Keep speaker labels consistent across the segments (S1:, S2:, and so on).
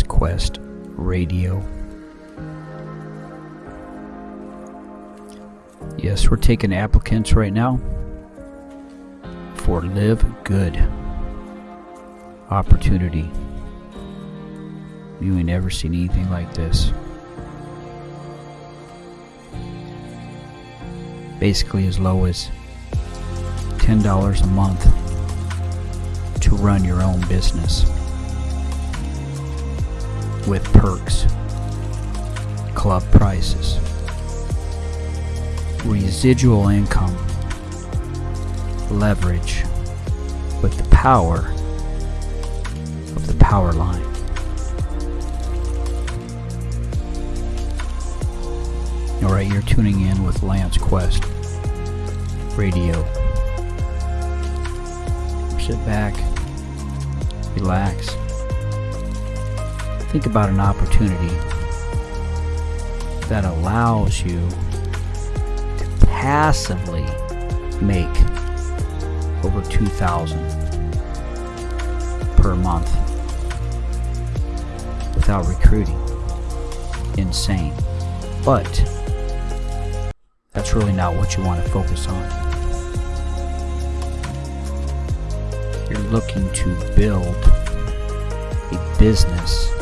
S1: Quest Radio. Yes, we're taking applicants right now for Live Good opportunity. You ain't ever seen anything like this. Basically, as low as $10 a month to run your own business with perks, club prices, residual income, leverage. With the power of the power line. Alright, you're tuning in with Lance Quest Radio. Sit back, relax, think about an opportunity that allows you to passively make over 2000 per month without recruiting. Insane. But that's really not what you want to focus on. You're looking to build a business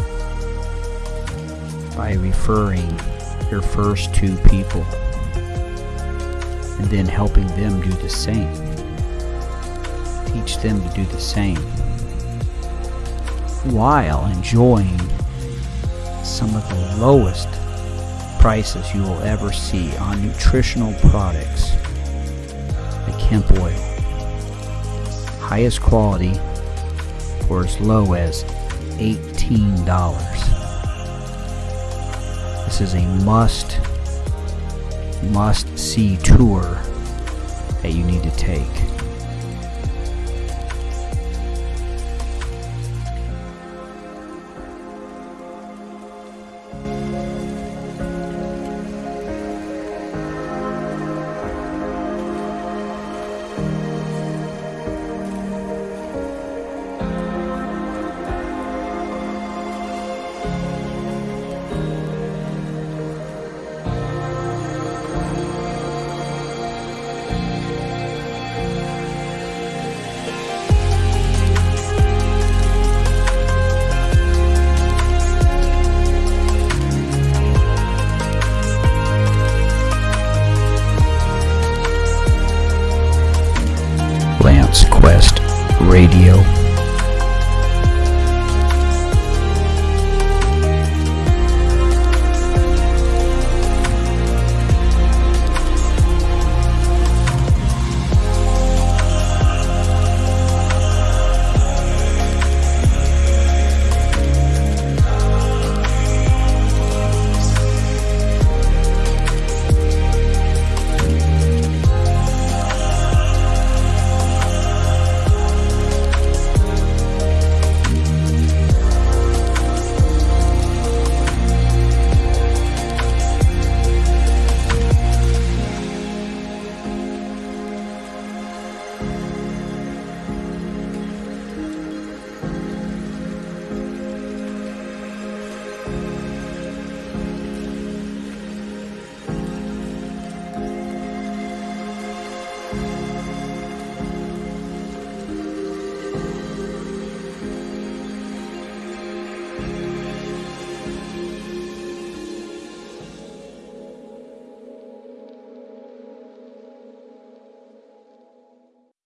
S1: by referring your first two people and then helping them do the same. Teach them to do the same while enjoying some of the lowest prices you will ever see on nutritional products like hemp oil. Highest quality for as low as $18. This is a must must see tour that you need to take. Quest Radio.